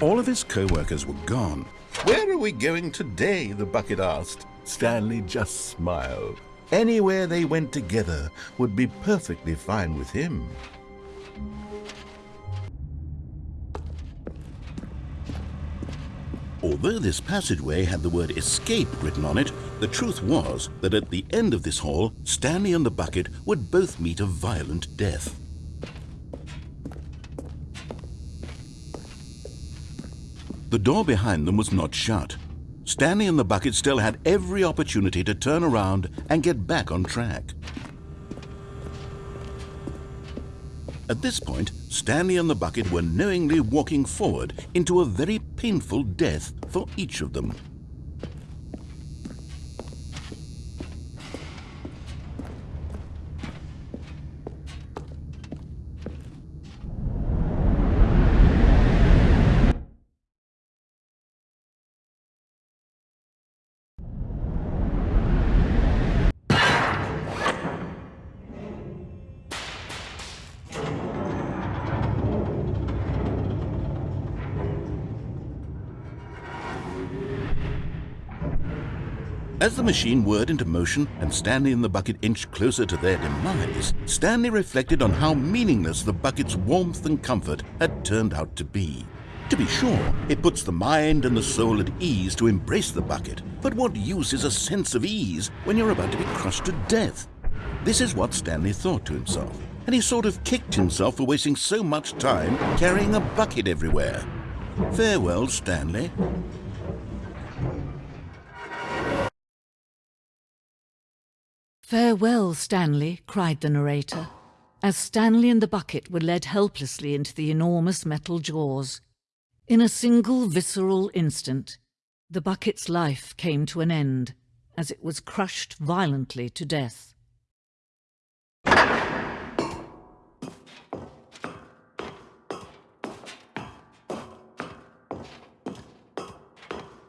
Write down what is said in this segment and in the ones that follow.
All of his co-workers were gone. Where are we going today? the bucket asked. Stanley just smiled. Anywhere they went together would be perfectly fine with him. Although this passageway had the word escape written on it, the truth was that at the end of this hall, Stanley and the bucket would both meet a violent death. The door behind them was not shut. Stanley and the bucket still had every opportunity to turn around and get back on track. At this point, Stanley and the bucket were knowingly walking forward into a very painful death for each of them. As the machine whirred into motion and Stanley and the bucket inched closer to their demise, Stanley reflected on how meaningless the bucket's warmth and comfort had turned out to be. To be sure, it puts the mind and the soul at ease to embrace the bucket, but what use is a sense of ease when you're about to be crushed to death? This is what Stanley thought to himself, and he sort of kicked himself for wasting so much time carrying a bucket everywhere. Farewell, Stanley. Farewell, Stanley, cried the narrator, as Stanley and the bucket were led helplessly into the enormous metal jaws. In a single visceral instant, the bucket's life came to an end as it was crushed violently to death.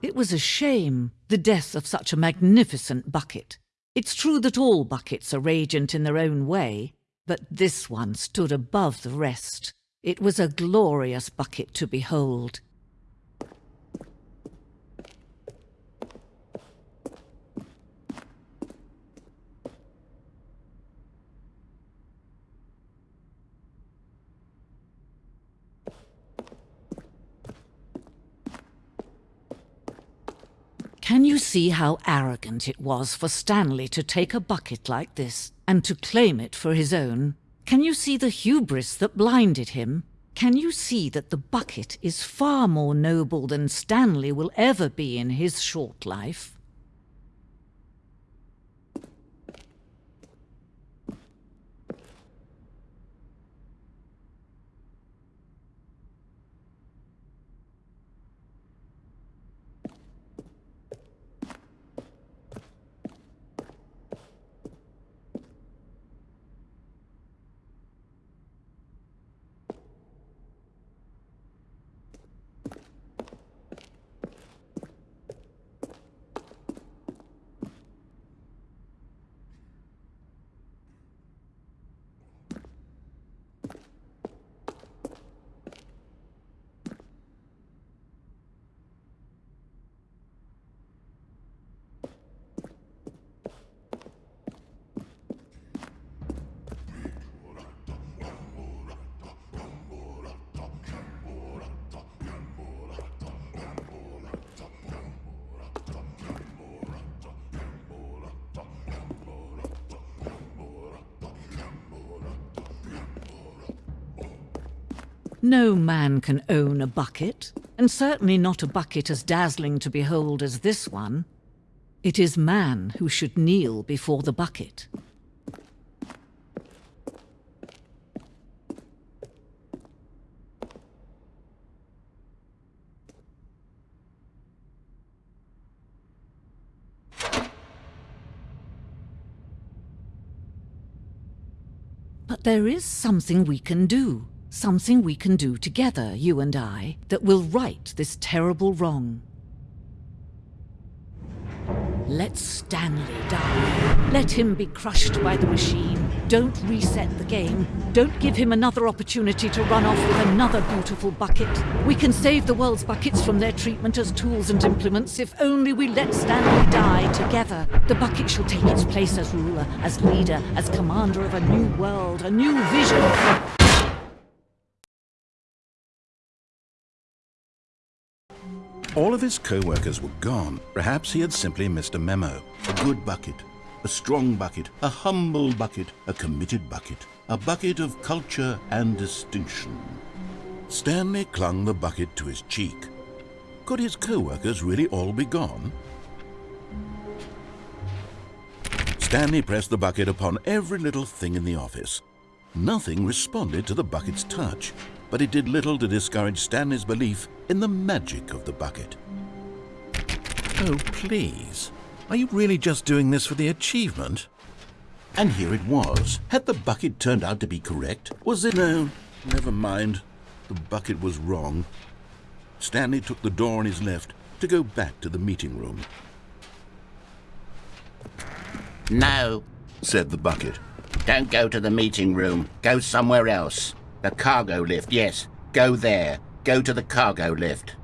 It was a shame, the death of such a magnificent bucket. It's true that all buckets are radiant in their own way, but this one stood above the rest. It was a glorious bucket to behold. Can you see how arrogant it was for Stanley to take a bucket like this and to claim it for his own? Can you see the hubris that blinded him? Can you see that the bucket is far more noble than Stanley will ever be in his short life? No man can own a bucket, and certainly not a bucket as dazzling to behold as this one. It is man who should kneel before the bucket. But there is something we can do. Something we can do together, you and I, that will right this terrible wrong. Let Stanley die. Let him be crushed by the machine. Don't reset the game. Don't give him another opportunity to run off with another beautiful bucket. We can save the world's buckets from their treatment as tools and implements if only we let Stanley die together. The bucket shall take its place as ruler, as leader, as commander of a new world, a new vision. All of his co-workers were gone. Perhaps he had simply missed a memo. A good bucket, a strong bucket, a humble bucket, a committed bucket, a bucket of culture and distinction. Stanley clung the bucket to his cheek. Could his co-workers really all be gone? Stanley pressed the bucket upon every little thing in the office. Nothing responded to the bucket's touch, but it did little to discourage Stanley's belief in the magic of the bucket. Oh, please. Are you really just doing this for the achievement? And here it was. Had the bucket turned out to be correct? Was it? No, never mind. The bucket was wrong. Stanley took the door on his left to go back to the meeting room. No, Said the bucket. don't go to the meeting room. Go somewhere else. The cargo lift, yes. Go there. Go to the cargo lift.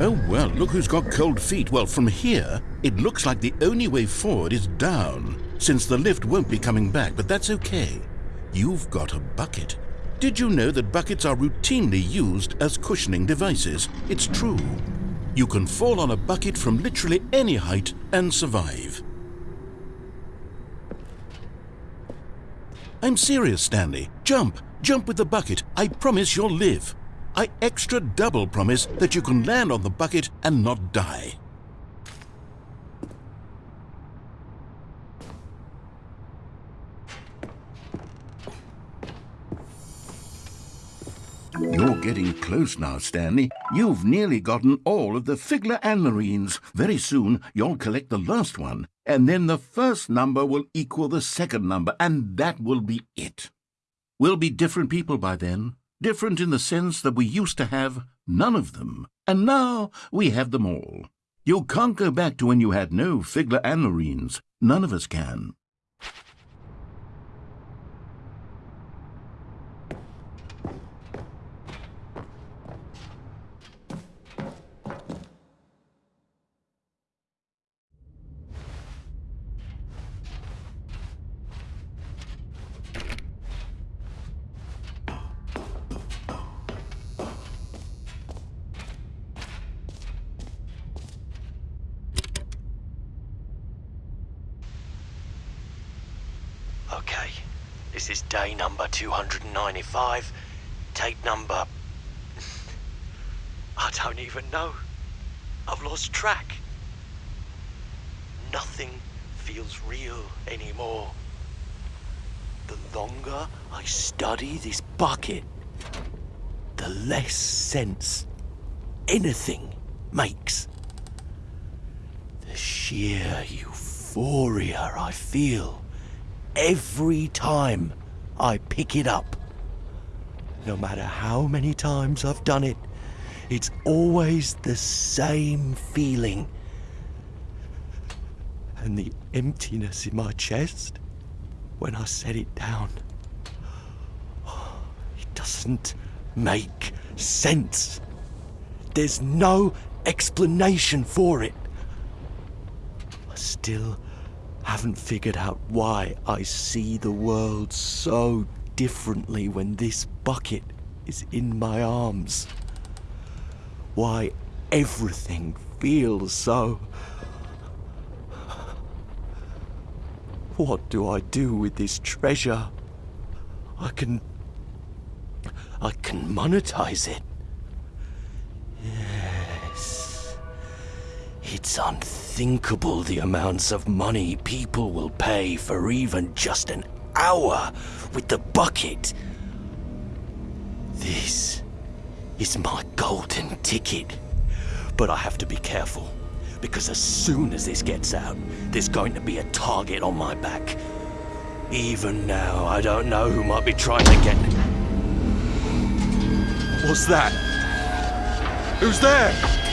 Oh, well, look who's got cold feet. Well, from here, it looks like the only way forward is down, since the lift won't be coming back, but that's okay. You've got a bucket. Did you know that buckets are routinely used as cushioning devices? It's true. You can fall on a bucket from literally any height and survive. I'm serious, Stanley. Jump! Jump with the bucket. I promise you'll live. I extra double promise that you can land on the bucket and not die. You're getting close now, Stanley. You've nearly gotten all of the Figler and Marines. Very soon, you'll collect the last one, and then the first number will equal the second number, and that will be it. We'll be different people by then. Different in the sense that we used to have none of them, and now we have them all. You can't go back to when you had no Figler and Marines. None of us can. Okay, this is day number 295. Tape number. I don't even know. I've lost track. Nothing feels real anymore. The longer I study this bucket, the less sense anything makes. The sheer euphoria I feel every time I pick it up. No matter how many times I've done it, it's always the same feeling. And the emptiness in my chest when I set it down. It doesn't make sense. There's no explanation for it. I still haven't figured out why I see the world so differently when this bucket is in my arms. Why everything feels so. What do I do with this treasure? I can. I can monetize it. Yes. It's unthinkable the amounts of money people will pay for even just an hour with the bucket. This is my golden ticket. But I have to be careful, because as soon as this gets out, there's going to be a target on my back. Even now, I don't know who might be trying to get. What's that? Who's there?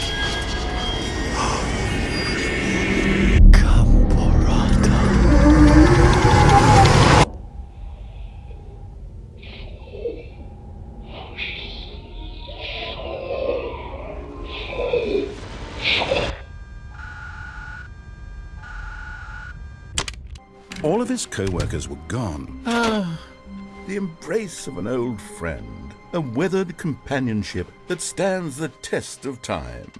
His co-workers were gone. Ah, the embrace of an old friend, a weathered companionship that stands the test of time.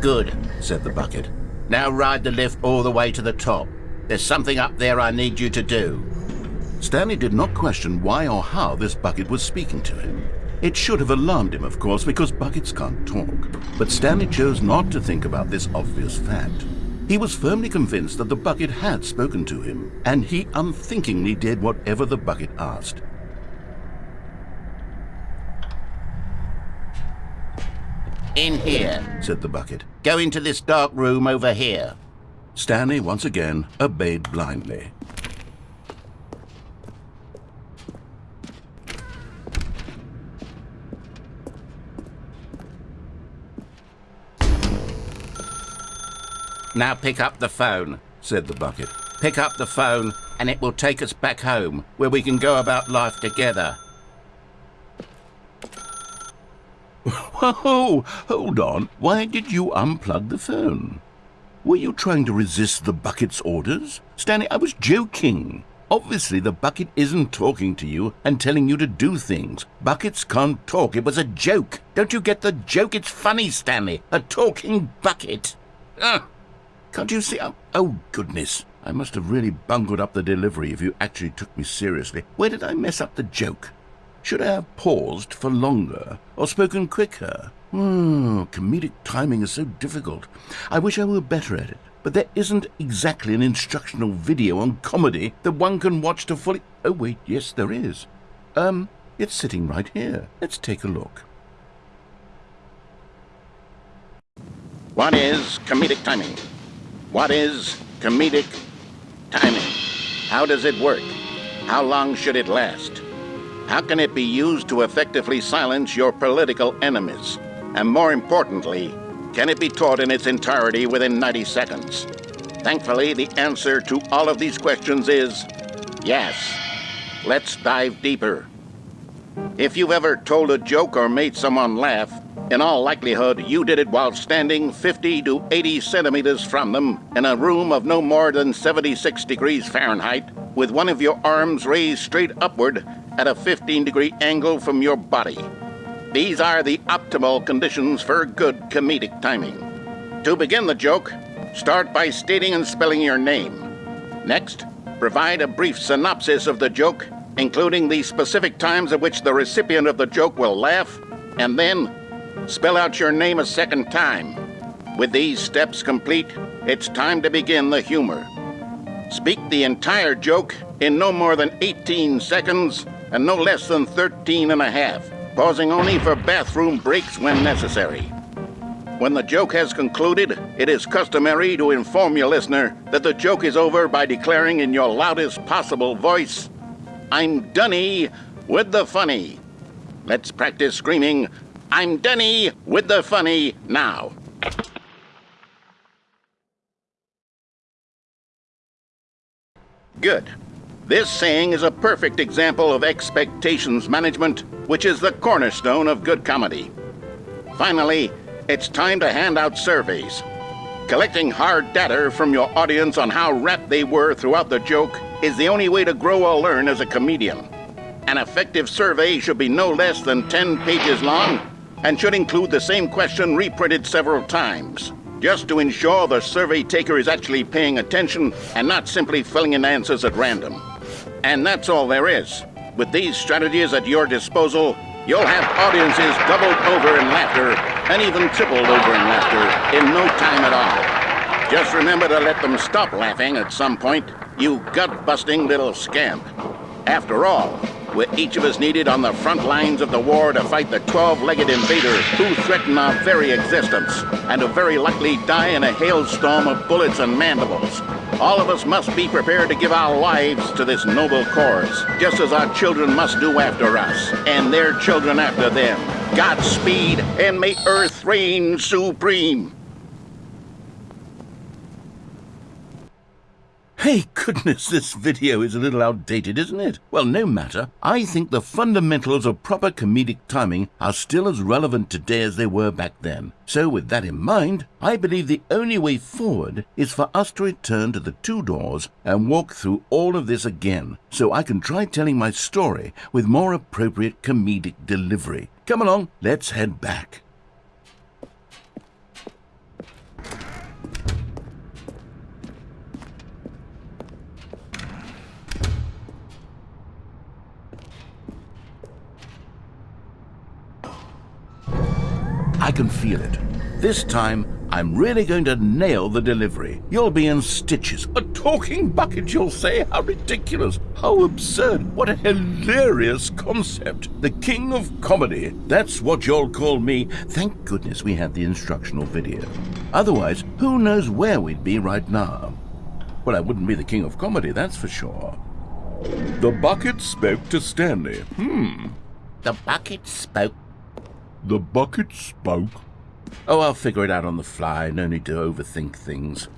Good, said the bucket. Now ride the lift all the way to the top. There's something up there I need you to do. Stanley did not question why or how this bucket was speaking to him. It should have alarmed him, of course, because buckets can't talk. But Stanley chose not to think about this obvious fact. He was firmly convinced that the bucket had spoken to him, and he unthinkingly did whatever the bucket asked. In here, said the bucket. Go into this dark room over here. Stanley once again obeyed blindly. Now pick up the phone, said the bucket. Pick up the phone and it will take us back home, where we can go about life together. Whoa, oh, hold on. Why did you unplug the phone? Were you trying to resist the bucket's orders? Stanley, I was joking. Obviously, the bucket isn't talking to you and telling you to do things. Buckets can't talk. It was a joke. Don't you get the joke? It's funny, Stanley. A talking bucket. Ugh. Can't you see? Oh, oh, goodness. I must have really bungled up the delivery if you actually took me seriously. Where did I mess up the joke? Should I have paused for longer or spoken quicker? Oh, comedic timing is so difficult. I wish I were better at it. But there isn't exactly an instructional video on comedy that one can watch to fully... Oh, wait, yes, there is. Um, it's sitting right here. Let's take a look. What is comedic timing? What is comedic timing? How does it work? How long should it last? How can it be used to effectively silence your political enemies? And more importantly, can it be taught in its entirety within 90 seconds? Thankfully, the answer to all of these questions is yes. Let's dive deeper. If you've ever told a joke or made someone laugh, in all likelihood, you did it while standing 50 to 80 centimeters from them in a room of no more than 76 degrees Fahrenheit, with one of your arms raised straight upward at a 15 degree angle from your body. These are the optimal conditions for good comedic timing. To begin the joke, start by stating and spelling your name. Next, provide a brief synopsis of the joke, including the specific times at which the recipient of the joke will laugh, and then Spell out your name a second time. With these steps complete, it's time to begin the humor. Speak the entire joke in no more than 18 seconds and no less than 13 and a half, pausing only for bathroom breaks when necessary. When the joke has concluded, it is customary to inform your listener that the joke is over by declaring in your loudest possible voice, I'm Dunny with the funny. Let's practice screaming, I'm Dunny with the funny now. Good. This saying is a perfect example of expectations management, which is the cornerstone of good comedy. Finally, it's time to hand out surveys. Collecting hard data from your audience on how rapt they were throughout the joke is the only way to grow or learn as a comedian. An effective survey should be no less than 10 pages long and should include the same question reprinted several times, just to ensure the survey taker is actually paying attention and not simply filling in answers at random. And that's all there is. With these strategies at your disposal, you'll have audiences doubled over in laughter and even tripled over in laughter in no time at all. Just remember to let them stop laughing at some point, you gut-busting little scamp. After all, we're each of us needed on the front lines of the war to fight the 12-legged invader who threaten our very existence, and who very likely die in a hailstorm of bullets and mandibles. All of us must be prepared to give our lives to this noble cause, just as our children must do after us, and their children after them. Godspeed, and may Earth reign supreme. Hey, goodness, this video is a little outdated, isn't it? Well, no matter. I think the fundamentals of proper comedic timing are still as relevant today as they were back then. So, with that in mind, I believe the only way forward is for us to return to the two doors and walk through all of this again, so I can try telling my story with more appropriate comedic delivery. Come along, let's head back. Can feel it. This time, I'm really going to nail the delivery. You'll be in stitches. A talking bucket, you'll say? How ridiculous. How absurd. What a hilarious concept. The king of comedy. That's what you'll call me. Thank goodness we had the instructional video. Otherwise, who knows where we'd be right now. Well, I wouldn't be the king of comedy, that's for sure. The bucket spoke to Stanley. Hmm. The bucket spoke. The bucket spoke. Oh, I'll figure it out on the fly. No need to overthink things.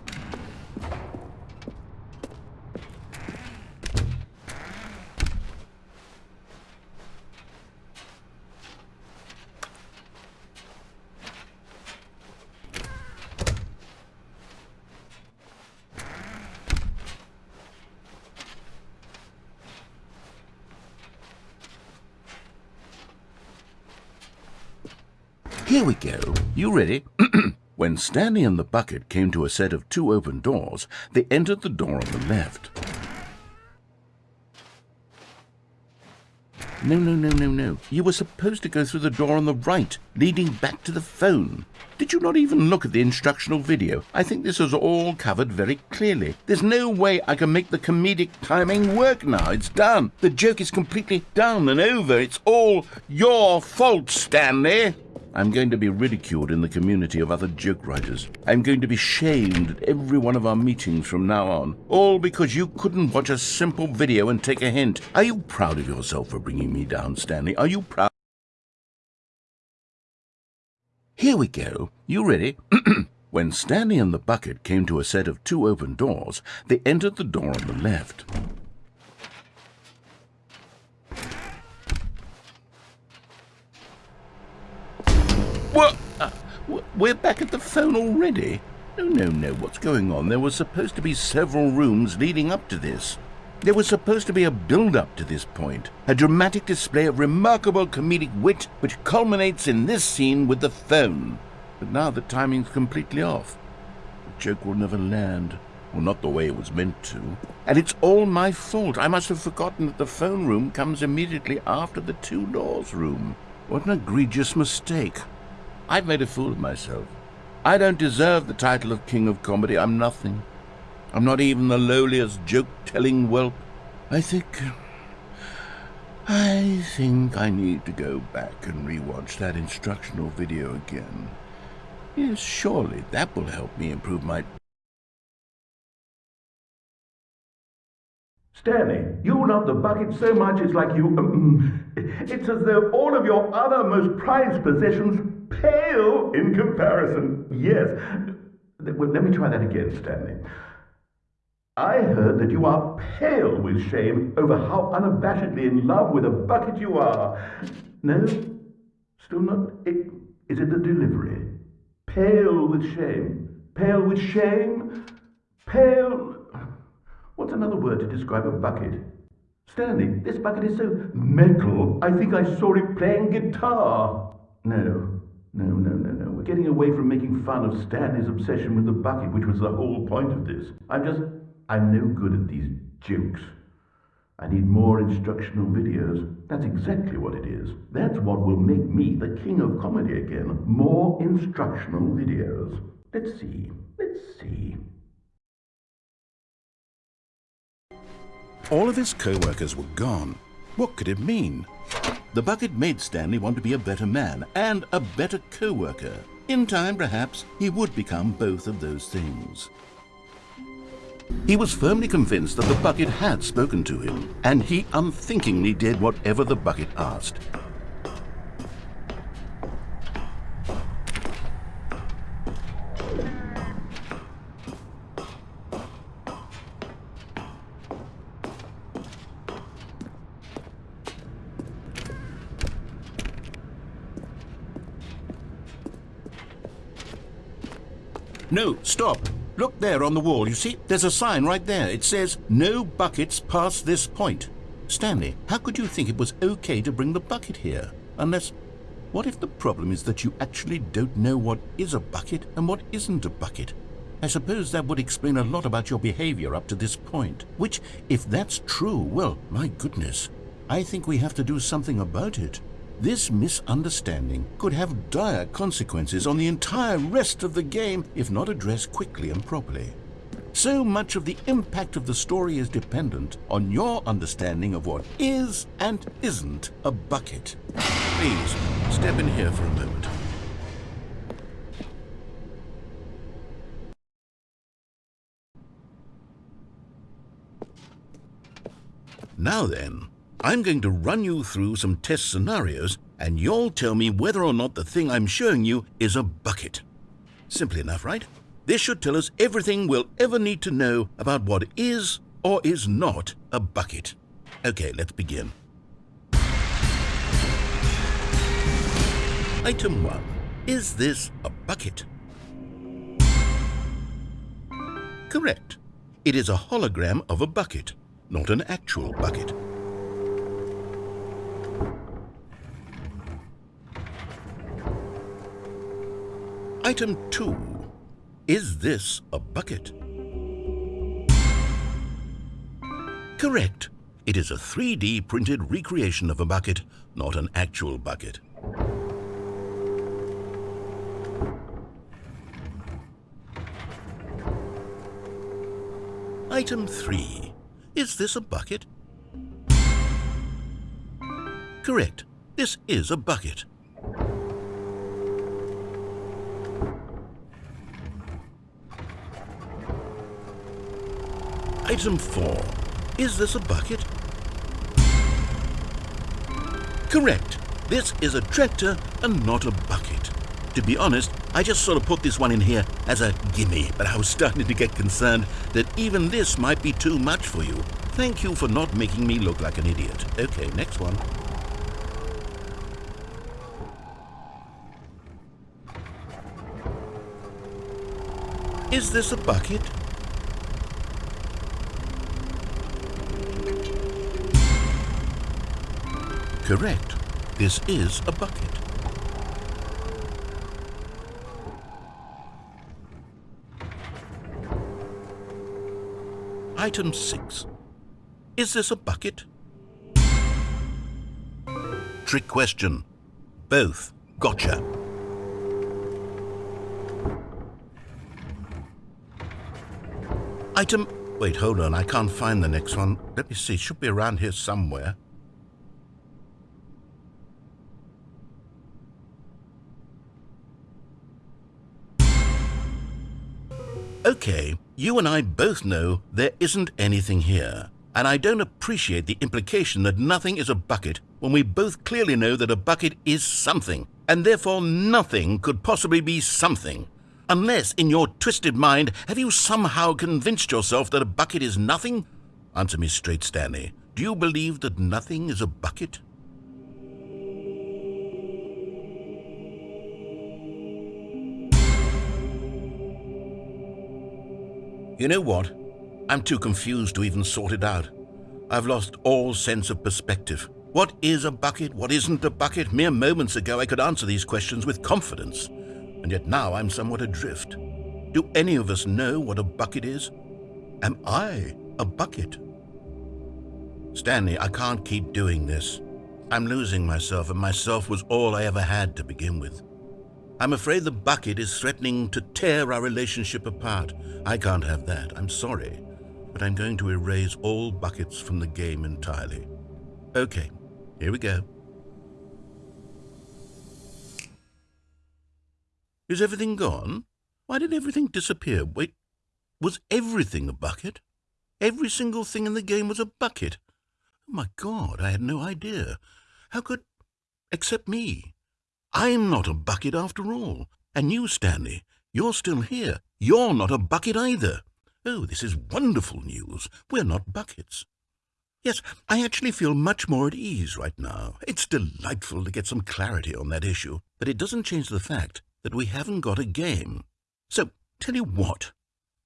Here we go. You ready? when Stanley and the bucket came to a set of two open doors, they entered the door on the left. No, no, no, no, no. You were supposed to go through the door on the right, leading back to the phone. Did you not even look at the instructional video? I think this is all covered very clearly. There's no way I can make the comedic timing work now. It's done. The joke is completely done and over. It's all your fault, Stanley. I'm going to be ridiculed in the community of other joke writers. I'm going to be shamed at every one of our meetings from now on. All because you couldn't watch a simple video and take a hint. Are you proud of yourself for bringing me down, Stanley? Are you proud? Here we go. You ready? when Stanley and the bucket came to a set of two open doors, they entered the door on the left. What? Uh, we're back at the phone already? No, no, no. What's going on? There were supposed to be several rooms leading up to this. There was supposed to be a build-up to this point, a dramatic display of remarkable comedic wit which culminates in this scene with the phone. But now the timing's completely off. The joke will never land. Well, not the way it was meant to. And it's all my fault. I must have forgotten that the phone room comes immediately after the two doors room. What an egregious mistake. I've made a fool of myself. I don't deserve the title of King of Comedy. I'm nothing. I'm not even the lowliest joke-telling whelp. I think... I think I need to go back and rewatch that instructional video again. Yes, surely that will help me improve my... Stanley, you love the bucket so much it's like you... Um, it's as though all of your other most prized possessions pale in comparison. Yes. Well, let me try that again, Stanley. I heard that you are pale with shame over how unabashedly in love with a bucket you are. No? Still not? It, is it the delivery? Pale with shame. Pale with shame? Pale... What's another word to describe a bucket? Stanley, this bucket is so metal, I think I saw it playing guitar. No, no, no, no, no. We're getting away from making fun of Stanley's obsession with the bucket, which was the whole point of this. I'm just, I'm no good at these jokes. I need more instructional videos. That's exactly what it is. That's what will make me the king of comedy again. More instructional videos. Let's see. Let's see. All of his co-workers were gone. What could it mean? The bucket made Stanley want to be a better man and a better co-worker. In time, perhaps, he would become both of those things. He was firmly convinced that the bucket had spoken to him, and he unthinkingly did whatever the bucket asked. No, stop. Look there on the wall. You see, there's a sign right there. It says, no buckets past this point. Stanley, how could you think it was okay to bring the bucket here? Unless, what if the problem is that you actually don't know what is a bucket and what isn't a bucket? I suppose that would explain a lot about your behavior up to this point. Which, if that's true, well, my goodness, I think we have to do something about it. This misunderstanding could have dire consequences on the entire rest of the game if not addressed quickly and properly. So much of the impact of the story is dependent on your understanding of what is and isn't a bucket. Please, step in here for a moment. Now then, I'm going to run you through some test scenarios and you'll tell me whether or not the thing I'm showing you is a bucket. Simple enough, right? This should tell us everything we'll ever need to know about what is or is not a bucket. Okay, let's begin. Item 1. Is this a bucket? Correct. It is a hologram of a bucket not an actual bucket. Item 2. Is this a bucket? Correct. It is a 3D printed recreation of a bucket, not an actual bucket. Item 3. Is this a bucket? Correct. This is a bucket. Item 4. Is this a bucket? Correct. This is a tractor and not a bucket. To be honest, I just sort of put this one in here as a gimme, but I was starting to get concerned that even this might be too much for you. Thank you for not making me look like an idiot. Okay, next one. Is this a bucket? Correct. This is a bucket. Item 6. Is this a bucket? Trick question. Both. Gotcha. Item... Wait, hold on. I can't find the next one. Let me see. Should be around here somewhere. You and I both know there isn't anything here. And I don't appreciate the implication that nothing is a bucket when we both clearly know that a bucket is something, and therefore nothing could possibly be something. Unless, in your twisted mind, have you somehow convinced yourself that a bucket is nothing? Answer me straight, Stanley. Do you believe that nothing is a bucket? You know what? I'm too confused to even sort it out. I've lost all sense of perspective. What is a bucket? What isn't a bucket? Mere moments ago I could answer these questions with confidence, and yet now I'm somewhat adrift. Do any of us know what a bucket is? Am I a bucket? Stanley, I can't keep doing this. I'm losing myself, and myself was all I ever had to begin with. I'm afraid the bucket is threatening to tear our relationship apart. I can't have that. I'm sorry. But I'm going to erase all buckets from the game entirely. Okay, here we go. Is everything gone? Why did everything disappear? Wait, was everything a bucket? Every single thing in the game was a bucket. Oh my God, I had no idea. How could... except me. I'm not a bucket after all. And you, Stanley, you're still here. You're not a bucket either. Oh, this is wonderful news. We're not buckets. Yes, I actually feel much more at ease right now. It's delightful to get some clarity on that issue, but it doesn't change the fact that we haven't got a game. So, Tell you what,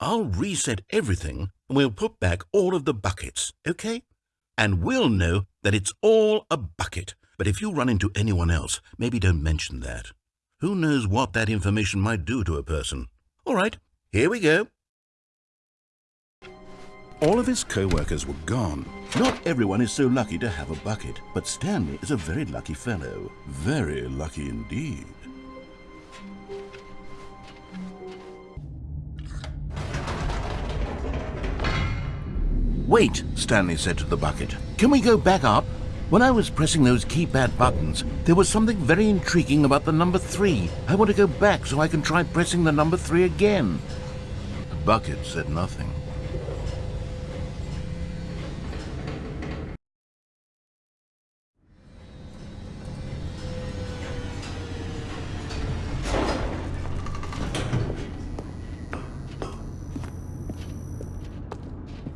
I'll reset everything and we'll put back all of the buckets, okay? And we'll know that it's all a bucket. But if you run into anyone else, maybe don't mention that. Who knows what that information might do to a person? All right, here we go. All of his co-workers were gone. Not everyone is so lucky to have a bucket, but Stanley is a very lucky fellow. Very lucky indeed. Wait, Stanley said to the bucket. Can we go back up? When I was pressing those keypad buttons, there was something very intriguing about the number three. I want to go back so I can try pressing the number three again. The bucket said nothing.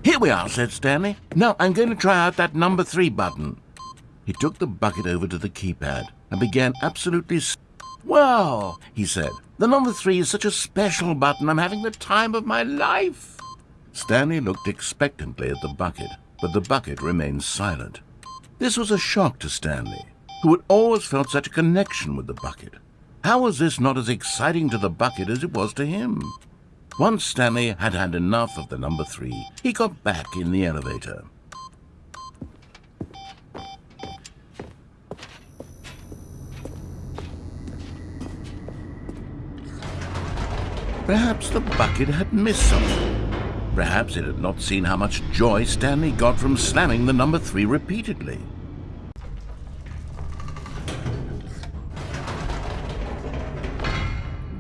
Here we are, said Stanley. Now I'm going to try out that number three button. He took the bucket over to the keypad and began absolutely. well, he said, the number three is such a special button. I'm having the time of my life. Stanley looked expectantly at the bucket, but the bucket remained silent. This was a shock to Stanley, who had always felt such a connection with the bucket. How was this not as exciting to the bucket as it was to him? Once Stanley had had enough of the number three, he got back in the elevator. Perhaps the bucket had missed something. Perhaps it had not seen how much joy Stanley got from slamming the number three repeatedly.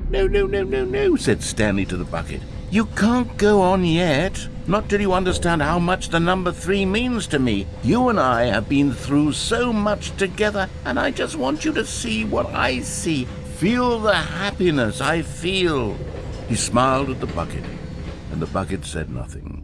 No, no, no, no, no, said Stanley to the bucket. You can't go on yet. Not till you understand how much the number three means to me. You and I have been through so much together, and I just want you to see what I see. Feel the happiness I feel. He smiled at the bucket, and the bucket said nothing.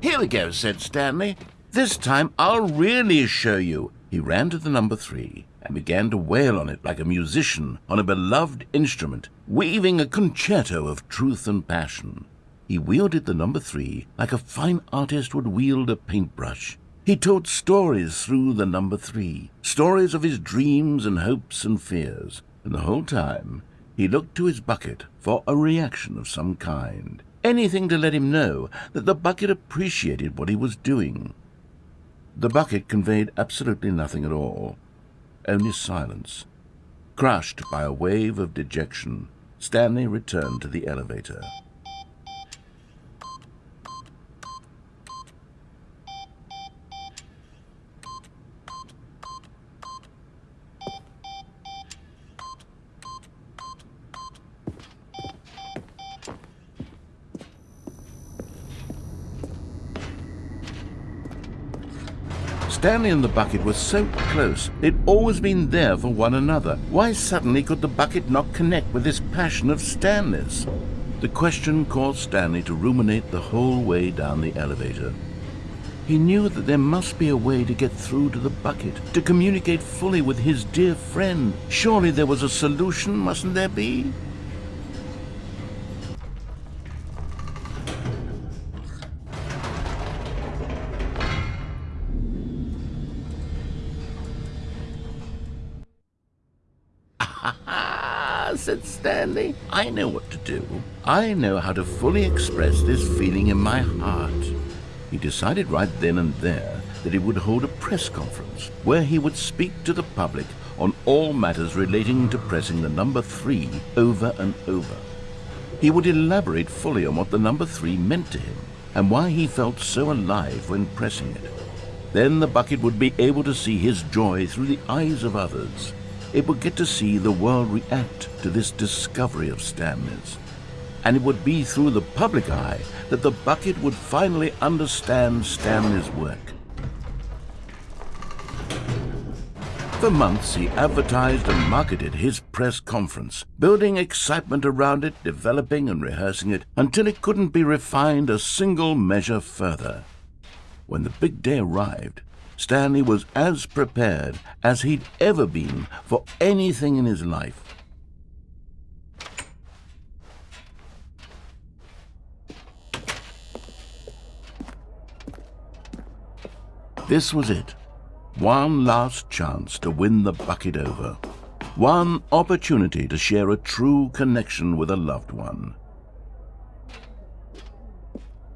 Here we go, said Stanley. This time I'll really show you. He ran to the number three and began to wail on it like a musician on a beloved instrument, weaving a concerto of truth and passion. He wielded the number three like a fine artist would wield a paintbrush. He told stories through the number three, stories of his dreams and hopes and fears, and the whole time he looked to his bucket for a reaction of some kind anything to let him know that the bucket appreciated what he was doing. The bucket conveyed absolutely nothing at all, only silence. Crushed by a wave of dejection, Stanley returned to the elevator. Stanley and the bucket were so close. They'd always been there for one another. Why suddenly could the bucket not connect with this passion of Stanley's? The question caused Stanley to ruminate the whole way down the elevator. He knew that there must be a way to get through to the bucket, to communicate fully with his dear friend. Surely there was a solution, mustn't there be? I know what to do. I know how to fully express this feeling in my heart. He decided right then and there that he would hold a press conference where he would speak to the public on all matters relating to pressing the number three over and over. He would elaborate fully on what the number three meant to him and why he felt so alive when pressing it. Then the bucket would be able to see his joy through the eyes of others it would get to see the world react to this discovery of Stanley's. And it would be through the public eye that the bucket would finally understand Stanley's work. For months, he advertised and marketed his press conference, building excitement around it, developing and rehearsing it, until it couldn't be refined a single measure further. When the big day arrived, Stanley was as prepared as he'd ever been for anything in his life. This was it. One last chance to win the bucket over. One opportunity to share a true connection with a loved one.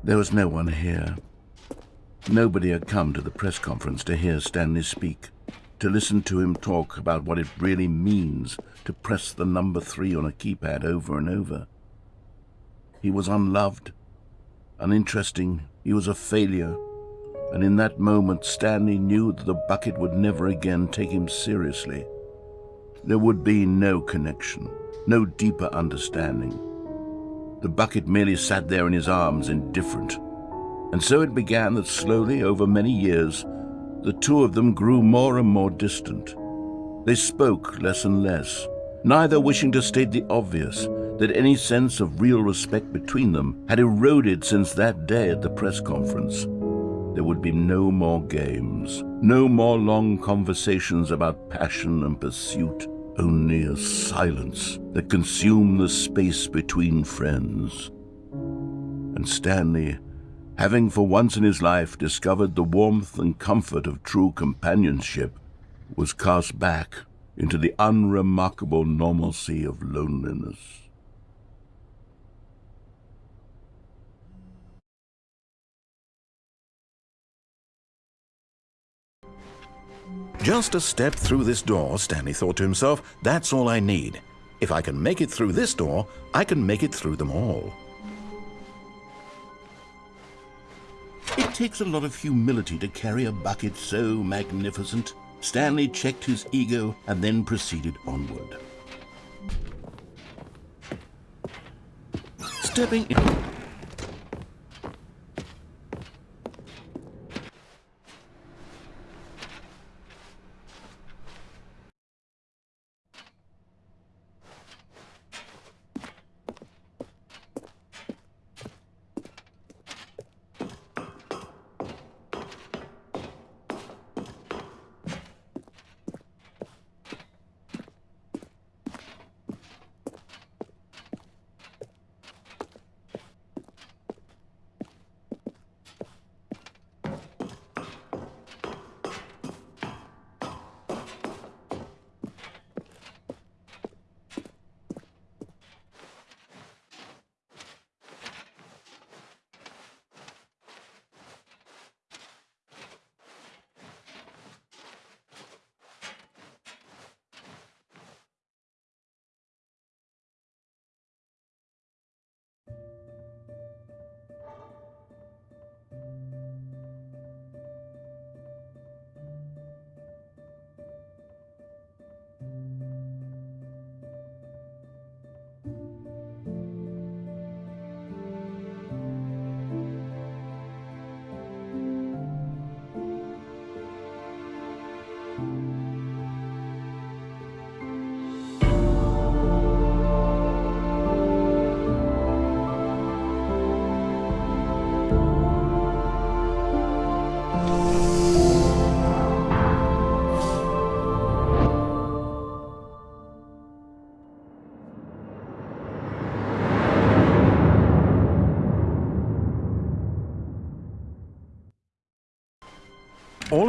There was no one here. Nobody had come to the press conference to hear Stanley speak, to listen to him talk about what it really means to press the number three on a keypad over and over. He was unloved, uninteresting, he was a failure, and in that moment Stanley knew that the bucket would never again take him seriously. There would be no connection, no deeper understanding. The bucket merely sat there in his arms, indifferent. And so it began that slowly, over many years, the two of them grew more and more distant. They spoke less and less, neither wishing to state the obvious that any sense of real respect between them had eroded since that day at the press conference. There would be no more games, no more long conversations about passion and pursuit, only a silence that consumed the space between friends. And Stanley, having for once in his life discovered the warmth and comfort of true companionship, was cast back into the unremarkable normalcy of loneliness. Just a step through this door, Stanley thought to himself, that's all I need. If I can make it through this door, I can make it through them all. It takes a lot of humility to carry a bucket so magnificent. Stanley checked his ego and then proceeded onward. Stepping in...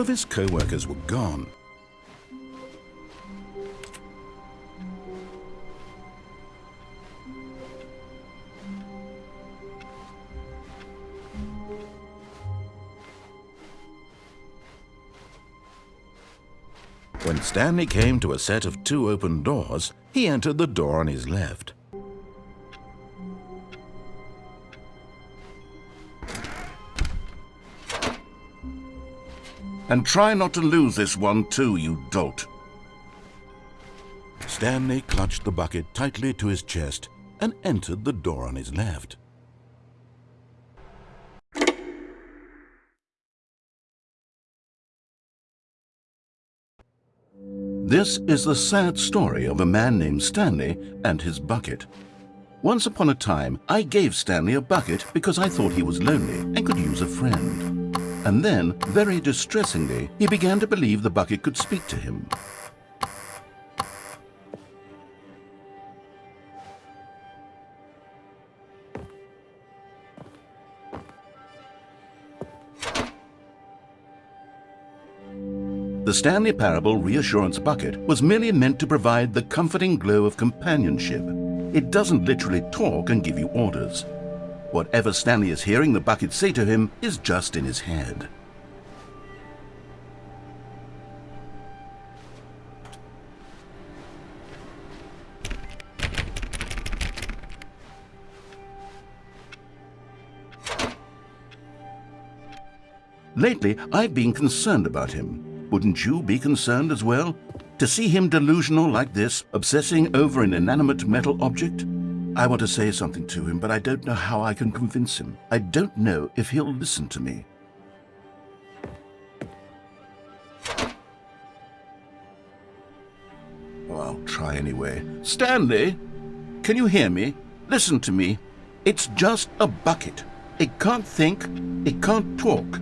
of his co-workers were gone. When Stanley came to a set of two open doors, he entered the door on his left. And try not to lose this one too, you dolt. Stanley clutched the bucket tightly to his chest and entered the door on his left. This is the sad story of a man named Stanley and his bucket. Once upon a time, I gave Stanley a bucket because I thought he was lonely and could use a friend. And then, very distressingly, he began to believe the bucket could speak to him. The Stanley Parable Reassurance Bucket was merely meant to provide the comforting glow of companionship. It doesn't literally talk and give you orders. Whatever Stanley is hearing the bucket say to him is just in his head. Lately, I've been concerned about him. Wouldn't you be concerned as well? To see him delusional like this, obsessing over an inanimate metal object? I want to say something to him, but I don't know how I can convince him. I don't know if he'll listen to me. Well, I'll try anyway. Stanley, can you hear me? Listen to me. It's just a bucket. It can't think, it can't talk.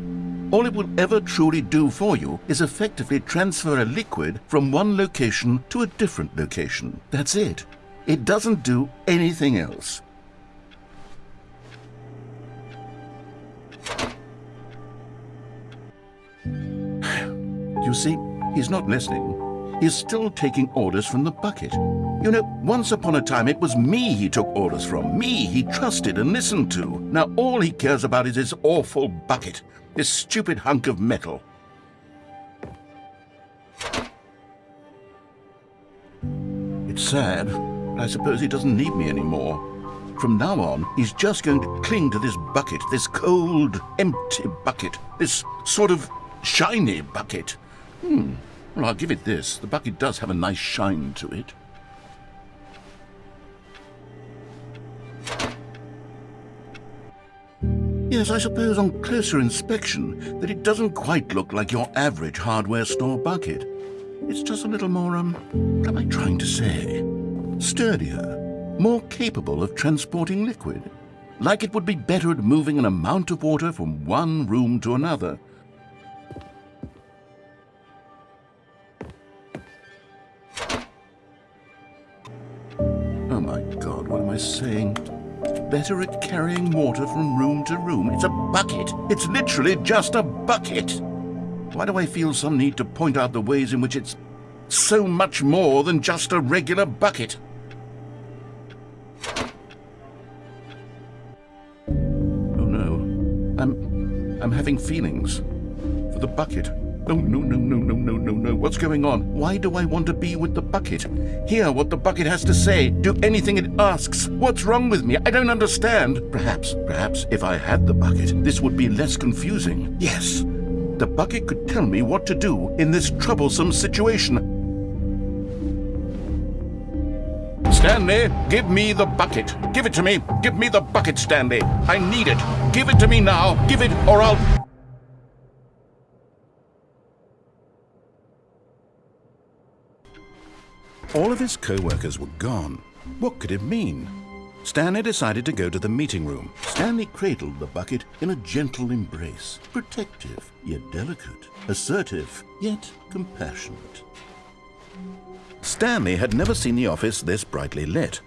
All it will ever truly do for you is effectively transfer a liquid from one location to a different location. That's it. It doesn't do anything else. You see, he's not listening. He's still taking orders from the bucket. You know, once upon a time it was me he took orders from, me he trusted and listened to. Now all he cares about is his awful bucket, this stupid hunk of metal. It's sad, I suppose he doesn't need me anymore. From now on, he's just going to cling to this bucket, this cold, empty bucket, this sort of shiny bucket. Hmm. Well, I'll give it this. The bucket does have a nice shine to it. Yes, I suppose on closer inspection that it doesn't quite look like your average hardware store bucket. It's just a little more, um, what am I trying to say? Sturdier, more capable of transporting liquid. Like it would be better at moving an amount of water from one room to another. Oh my god, what am I saying? Better at carrying water from room to room. It's a bucket. It's literally just a bucket. Why do I feel some need to point out the ways in which it's so much more than just a regular bucket? Feelings for the bucket. No, no, no, no, no, no, no, no. What's going on? Why do I want to be with the bucket? Hear what the bucket has to say. Do anything it asks. What's wrong with me? I don't understand. Perhaps, perhaps if I had the bucket, this would be less confusing. Yes, the bucket could tell me what to do in this troublesome situation. Stanley, give me the bucket. Give it to me. Give me the bucket, Stanley. I need it. Give it to me now. Give it, or I'll... All of his co-workers were gone. What could it mean? Stanley decided to go to the meeting room. Stanley cradled the bucket in a gentle embrace, protective, yet delicate, assertive, yet compassionate. Stanley had never seen the office this brightly lit.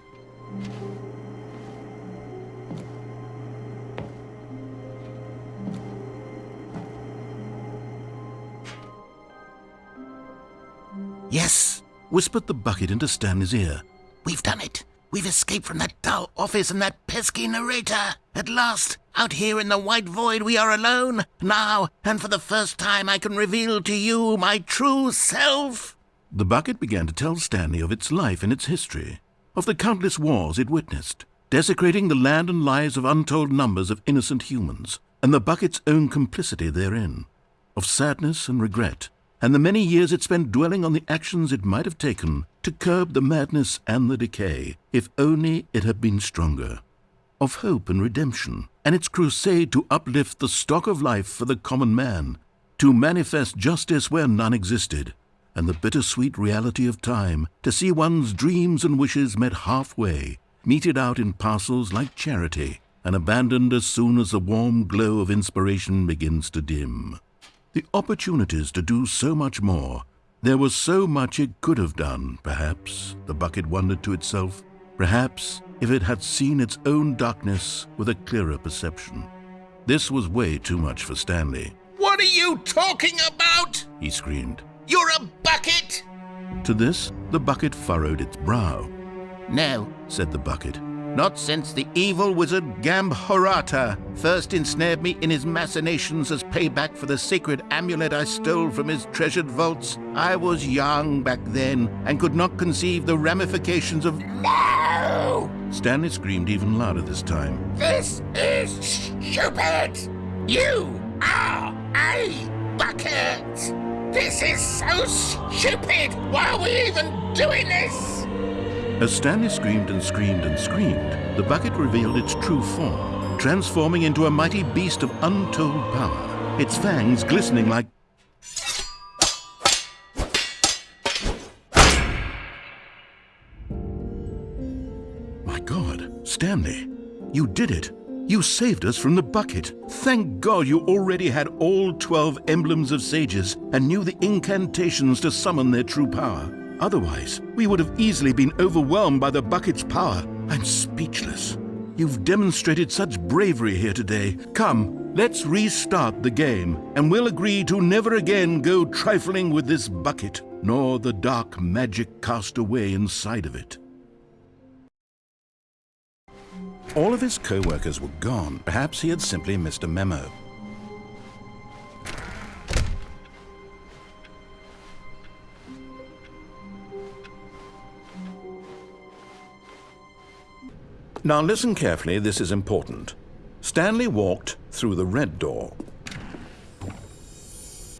Yes, whispered the bucket into Stanley's ear. We've done it. We've escaped from that dull office and that pesky narrator. At last, out here in the white void, we are alone. Now, and for the first time, I can reveal to you my true self. The bucket began to tell Stanley of its life and its history, of the countless wars it witnessed, desecrating the land and lives of untold numbers of innocent humans, and the bucket's own complicity therein, of sadness and regret, and the many years it spent dwelling on the actions it might have taken to curb the madness and the decay, if only it had been stronger, of hope and redemption, and its crusade to uplift the stock of life for the common man, to manifest justice where none existed, and the bittersweet reality of time to see one's dreams and wishes met halfway, meted out in parcels like charity, and abandoned as soon as the warm glow of inspiration begins to dim. The opportunities to do so much more. There was so much it could have done, perhaps, the bucket wondered to itself. Perhaps if it had seen its own darkness with a clearer perception. This was way too much for Stanley. What are you talking about? He screamed. You're a bucket! To this, the bucket furrowed its brow. No, Said the bucket. Not since the evil wizard Gambhorata first ensnared me in his machinations as payback for the sacred amulet I stole from his treasured vaults. I was young back then and could not conceive the ramifications of. No! Stanley screamed even louder this time. This is stupid! You are a bucket! This is so stupid! Why are we even doing this? As Stanley screamed and screamed and screamed, the bucket revealed its true form, transforming into a mighty beast of untold power, its fangs glistening like. My God, Stanley, you did it. You saved us from the bucket. Thank God you already had all 12 emblems of sages and knew the incantations to summon their true power. Otherwise, we would have easily been overwhelmed by the bucket's power. I'm speechless. You've demonstrated such bravery here today. Come, let's restart the game, and we'll agree to never again go trifling with this bucket, nor the dark magic cast away inside of it. All of his co-workers were gone. Perhaps he had simply missed a memo. Now listen carefully, this is important. Stanley walked through the red door.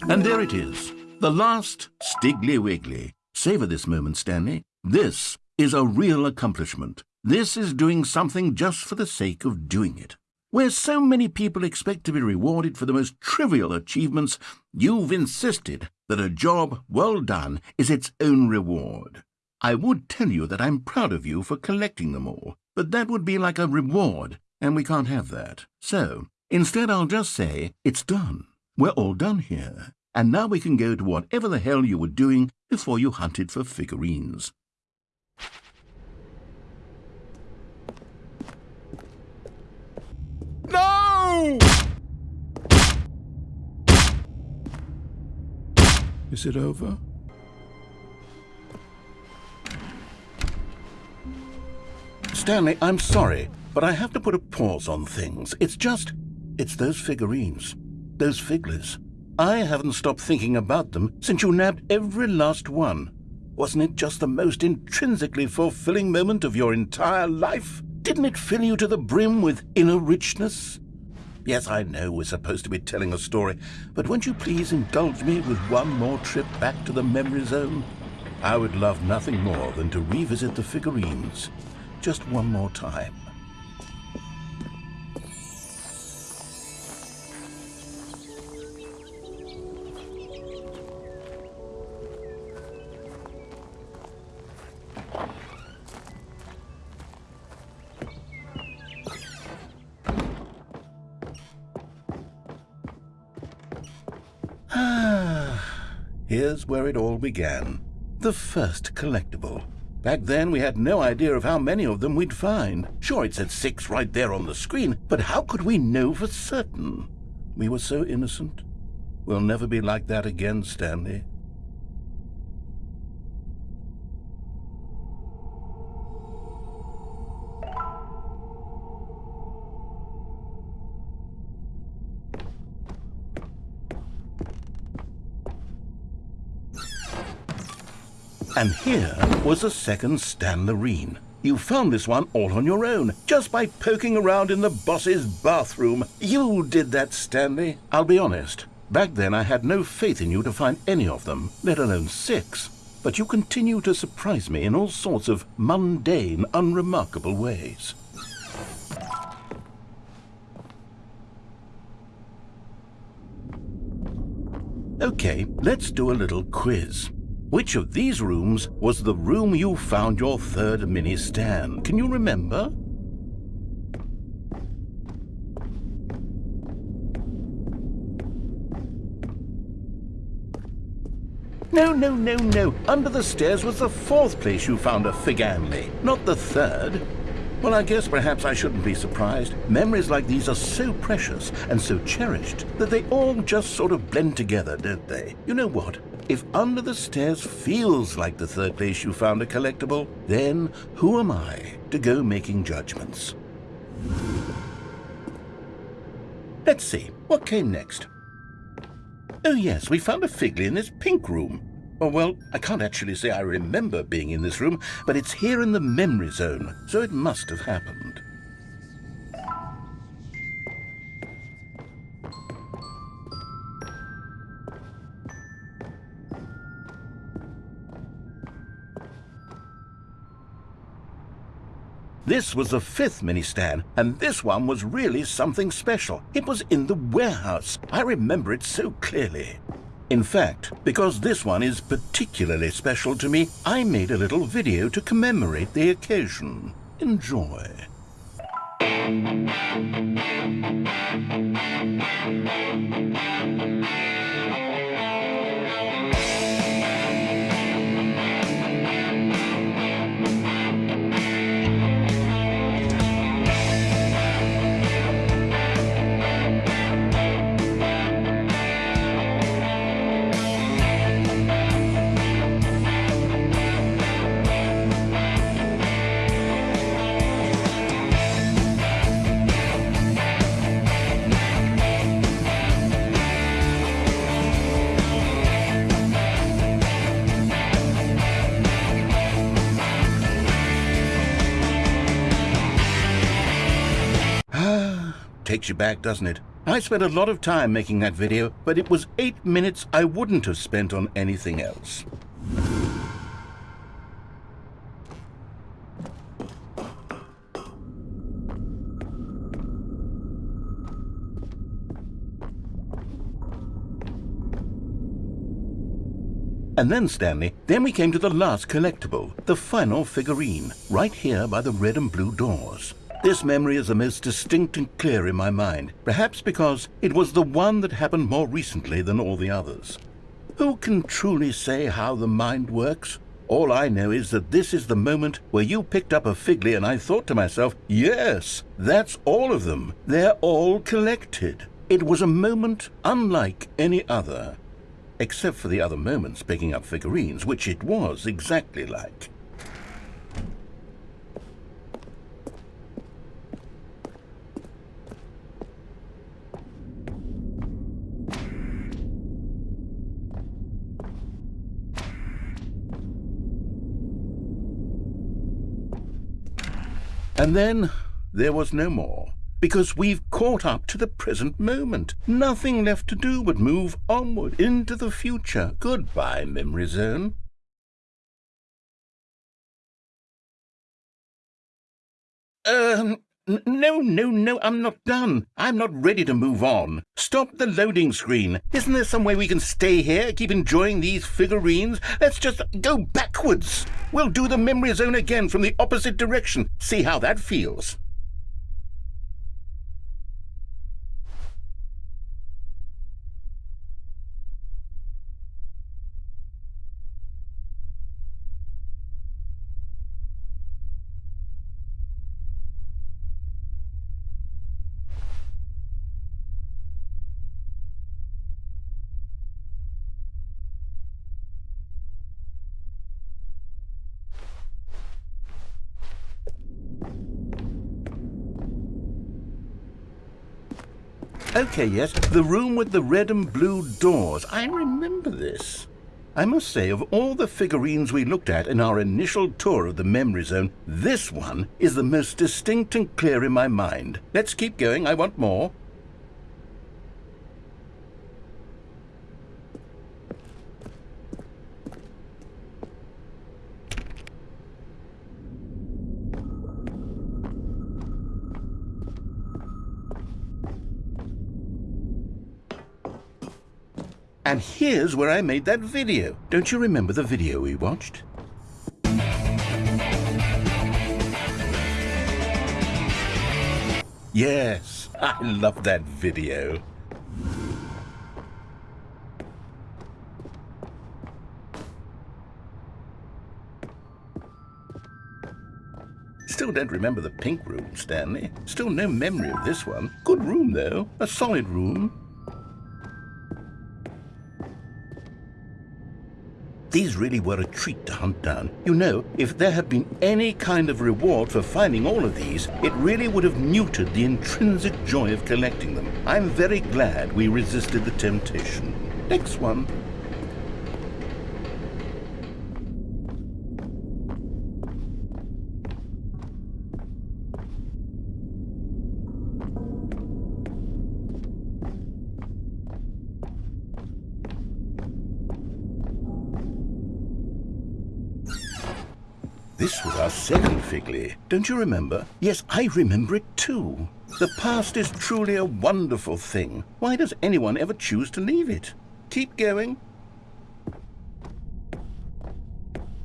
And there it is, the last Stiggly Wiggly. Savor this moment, Stanley. This is a real accomplishment. This is doing something just for the sake of doing it. Where so many people expect to be rewarded for the most trivial achievements, you've insisted that a job well done is its own reward. I would tell you that I'm proud of you for collecting them all, but that would be like a reward, and we can't have that. So, instead I'll just say, it's done. We're all done here. And now we can go to whatever the hell you were doing before you hunted for figurines. No! Is it over? Stanley, I'm sorry, but I have to put a pause on things. It's just, it's those figurines, those figglers. I haven't stopped thinking about them since you nabbed every last one. Wasn't it just the most intrinsically fulfilling moment of your entire life? Didn't it fill you to the brim with inner richness? Yes, I know we're supposed to be telling a story, but won't you please indulge me with one more trip back to the memory zone? I would love nothing more than to revisit the figurines just one more time. Ah, here's where it all began. The first collectible. Back then, we had no idea of how many of them we'd find. Sure, it said six right there on the screen, but how could we know for certain? We were so innocent. We'll never be like that again, Stanley. And here was the second Stan Loreen. You found this one all on your own, just by poking around in the boss's bathroom. You did that, Stanley. I'll be honest. Back then I had no faith in you to find any of them, let alone six. But you continue to surprise me in all sorts of mundane, unremarkable ways. Okay, let's do a little quiz. Which of these rooms was the room you found your third mini stand? Can you remember? No, no, no, no. Under the stairs was the fourth place you found a fig Amley, not the third. Well, I guess perhaps I shouldn't be surprised. Memories like these are so precious and so cherished that they all just sort of blend together, don't they? You know what? If Under the Stairs feels like the third place you found a collectible, then who am I to go making judgments? Let's see, what came next? Oh yes, we found a Figley in this pink room. Oh, well, I can't actually say I remember being in this room, but it's here in the memory zone, so it must have happened. This was the fifth mini stand, and this one was really something special. It was in the warehouse. I remember it so clearly. In fact, because this one is particularly special to me, I made a little video to commemorate the occasion. Enjoy. Takes you back, doesn't it? I spent a lot of time making that video, but it was eight minutes I wouldn't have spent on anything else. And then, Stanley, then we came to the last collectible, the final figurine, right here by the red and blue doors. This memory is the most distinct and clear in my mind, perhaps because it was the one that happened more recently than all the others. Who can truly say how the mind works? All I know is that this is the moment where you picked up a Figley and I thought to myself, yes, that's all of them. They're all collected. It was a moment unlike any other except for the other moments picking up figurines, which it was exactly like. And then there was no more because we've caught up to the present moment. Nothing left to do but move onward into the future. Goodbye, Memory Zone. Um, no, no, no, I'm not done. I'm not ready to move on. Stop the loading screen. Isn't there some way we can stay here, keep enjoying these figurines? Let's just go backwards. We'll do the memory zone again from the opposite direction. See how that feels. Okay, yes, the room with the red and blue doors. I remember this. I must say, of all the figurines we looked at in our initial tour of the memory zone, this one is the most distinct and clear in my mind. Let's keep going, I want more. And here's where I made that video. Don't you remember the video we watched? Yes, I love that video. Still don't remember the pink room, Stanley. Still no memory of this one. Good room, though. A solid room. These really were a treat to hunt down. You know, if there had been any kind of reward for finding all of these, it really would have neutered the intrinsic joy of collecting them. I'm very glad we resisted the temptation. Next one. This was our second Figley. Don't you remember? Yes, I remember it too. The past is truly a wonderful thing. Why does anyone ever choose to leave it? Keep going.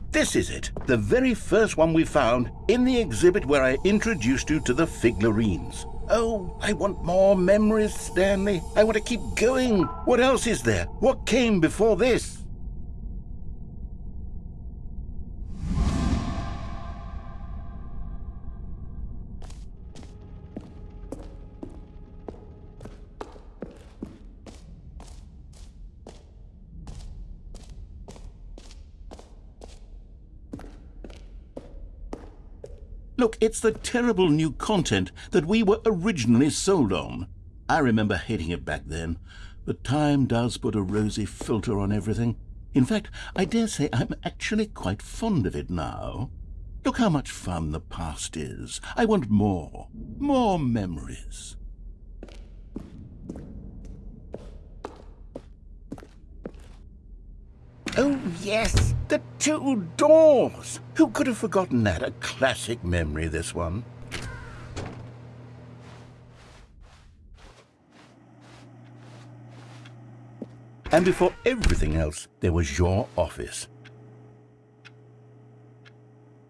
This is it, the very first one we found in the exhibit where I introduced you to the Figlarines. Oh, I want more memories, Stanley. I want to keep going. What else is there? What came before this? Look, it's the terrible new content that we were originally sold on. I remember hating it back then, but time does put a rosy filter on everything. In fact, I dare say I'm actually quite fond of it now. Look how much fun the past is. I want more. More memories. Oh, yes, the two doors. Who could have forgotten that? A classic memory, this one. And before everything else, there was your office.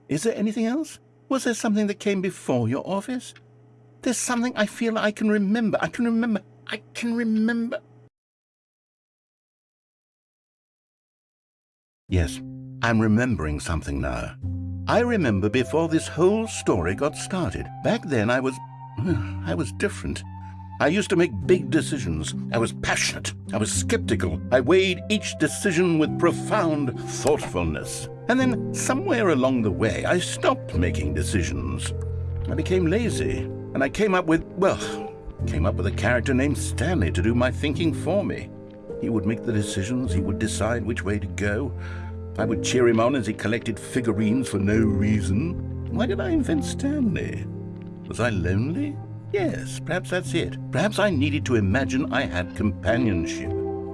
Is there anything else? Was there something that came before your office? There's something I feel I can remember. I can remember. I can remember. Yes, I'm remembering something now. I remember before this whole story got started. Back then I was... I was different. I used to make big decisions. I was passionate. I was skeptical. I weighed each decision with profound thoughtfulness. And then somewhere along the way, I stopped making decisions. I became lazy. And I came up with, well, came up with a character named Stanley to do my thinking for me. He would make the decisions, he would decide which way to go. I would cheer him on as he collected figurines for no reason. Why did I invent Stanley? Was I lonely? Yes, perhaps that's it. Perhaps I needed to imagine I had companionship.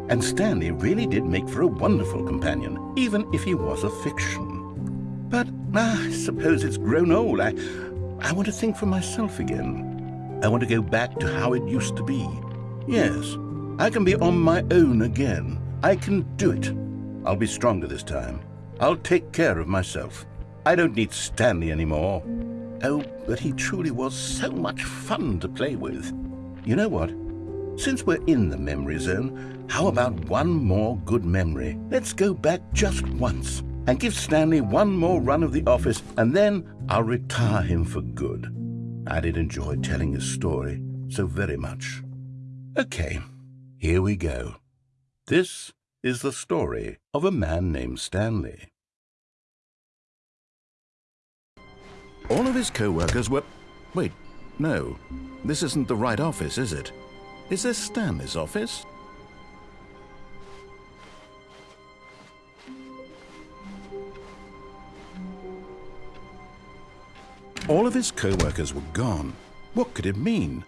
And Stanley really did make for a wonderful companion, even if he was a fiction. But ah, I suppose it's grown old. I, I want to think for myself again. I want to go back to how it used to be. Yes, I can be on my own again. I can do it. I'll be stronger this time. I'll take care of myself. I don't need Stanley anymore. Oh, but he truly was so much fun to play with. You know what? Since we're in the memory zone, how about one more good memory? Let's go back just once and give Stanley one more run of the office, and then I'll retire him for good. I did enjoy telling his story so very much. Okay, here we go. This is the story of a man named Stanley. All of his co-workers were... Wait, no. This isn't the right office, is it? Is this Stanley's office? All of his co-workers were gone. What could it mean?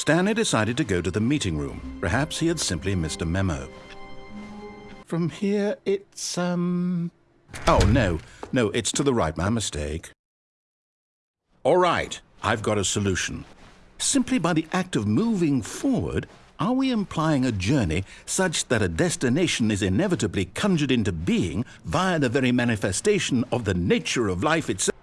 Stanley decided to go to the meeting room. Perhaps he had simply missed a memo. From here, it's, um... Oh, no. No, it's to the right. My mistake. All right. I've got a solution. Simply by the act of moving forward, are we implying a journey such that a destination is inevitably conjured into being via the very manifestation of the nature of life itself?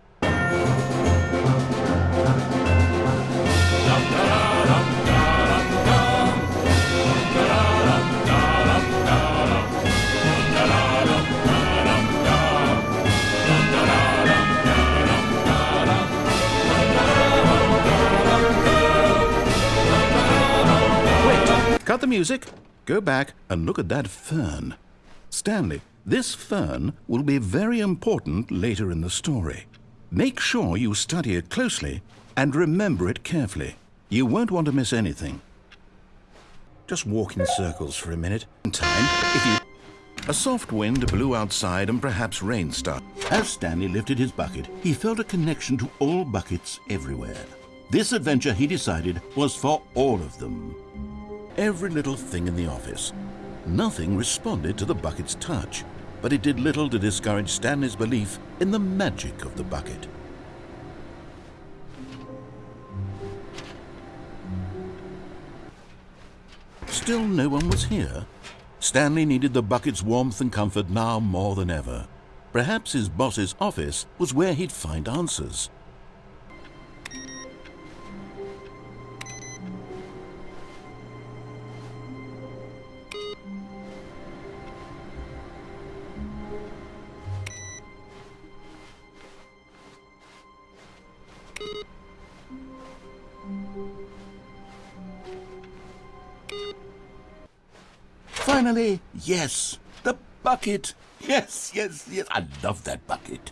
Music, go back and look at that fern. Stanley, this fern will be very important later in the story. Make sure you study it closely and remember it carefully. You won't want to miss anything. Just walk in circles for a minute. In time, if you... A soft wind blew outside and perhaps rain started. As Stanley lifted his bucket, he felt a connection to all buckets everywhere. This adventure, he decided, was for all of them. Every little thing in the office. Nothing responded to the bucket's touch, but it did little to discourage Stanley's belief in the magic of the bucket. Still no one was here. Stanley needed the bucket's warmth and comfort now more than ever. Perhaps his boss's office was where he'd find answers. Finally, yes, the bucket. Yes, yes, yes. I love that bucket.